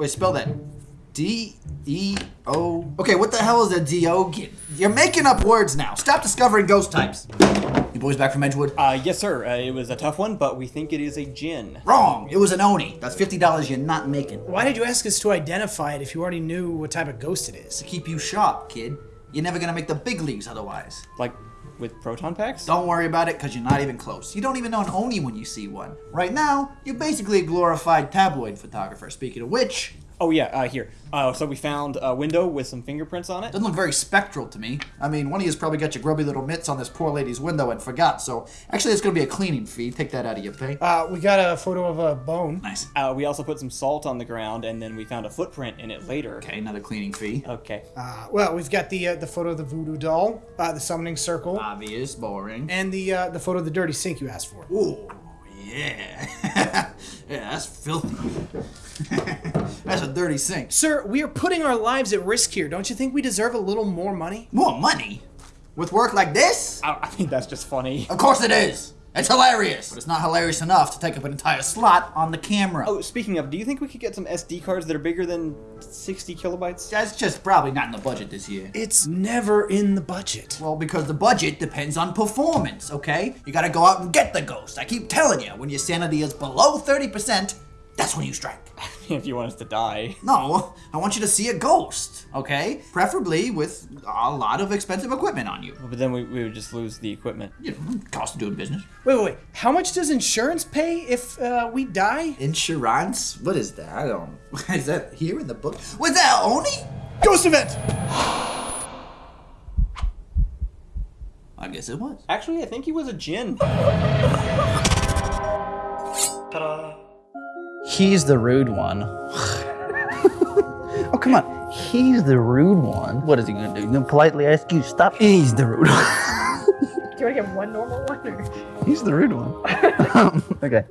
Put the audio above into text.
Wait, spell that. D E O. Okay, what the hell is a Deogen? You're making up words now. Stop discovering ghost types. You boys back from Edgewood? Uh, yes, sir. Uh, it was a tough one, but we think it is a Jinn. Wrong. It was an Oni. That's fifty dollars you're not making. Why did you ask us to identify it if you already knew what type of ghost it is? To keep you sharp, kid. You're never gonna make the big leagues otherwise. Like with proton packs? Don't worry about it, because you're not even close. You don't even know an Oni when you see one. Right now, you're basically a glorified tabloid photographer. Speaking of which, Oh yeah, uh, here. Uh, so we found a window with some fingerprints on it. doesn't look very spectral to me. I mean, one of you's probably got your grubby little mitts on this poor lady's window and forgot, so actually it's gonna be a cleaning fee. Take that out of your pay. Uh, we got a photo of a bone. Nice. Uh, we also put some salt on the ground, and then we found a footprint in it later. Okay, another cleaning fee. Okay. Uh, well, we've got the uh, the photo of the voodoo doll, uh, the summoning circle, Obvious, boring. and the uh, the photo of the dirty sink you asked for. Ooh, yeah. yeah, that's filthy. that's a dirty sink. Sir, we are putting our lives at risk here. Don't you think we deserve a little more money? More money? With work like this? I, I think that's just funny. Of course it is. It's hilarious. But it's not hilarious enough to take up an entire slot on the camera. Oh, speaking of, do you think we could get some SD cards that are bigger than 60 kilobytes? That's just probably not in the budget this year. It's never in the budget. Well, because the budget depends on performance, okay? You gotta go out and get the ghost. I keep telling you, when your sanity is below 30%, that's when you strike. if you want us to die. No, I want you to see a ghost, okay? Preferably with a lot of expensive equipment on you. But then we, we would just lose the equipment. You know, cost of doing business. Wait, wait, wait. How much does insurance pay if uh, we die? Insurance? What is that? I don't. Is that here in the book? Was that Oni? Ghost event! I guess it was. Actually, I think he was a Jinn. He's the rude one. oh, come on. He's the rude one. What is he gonna do? He's gonna politely ask you to stop? He's the rude one. Do you want to get one normal one or? He's the rude one. okay.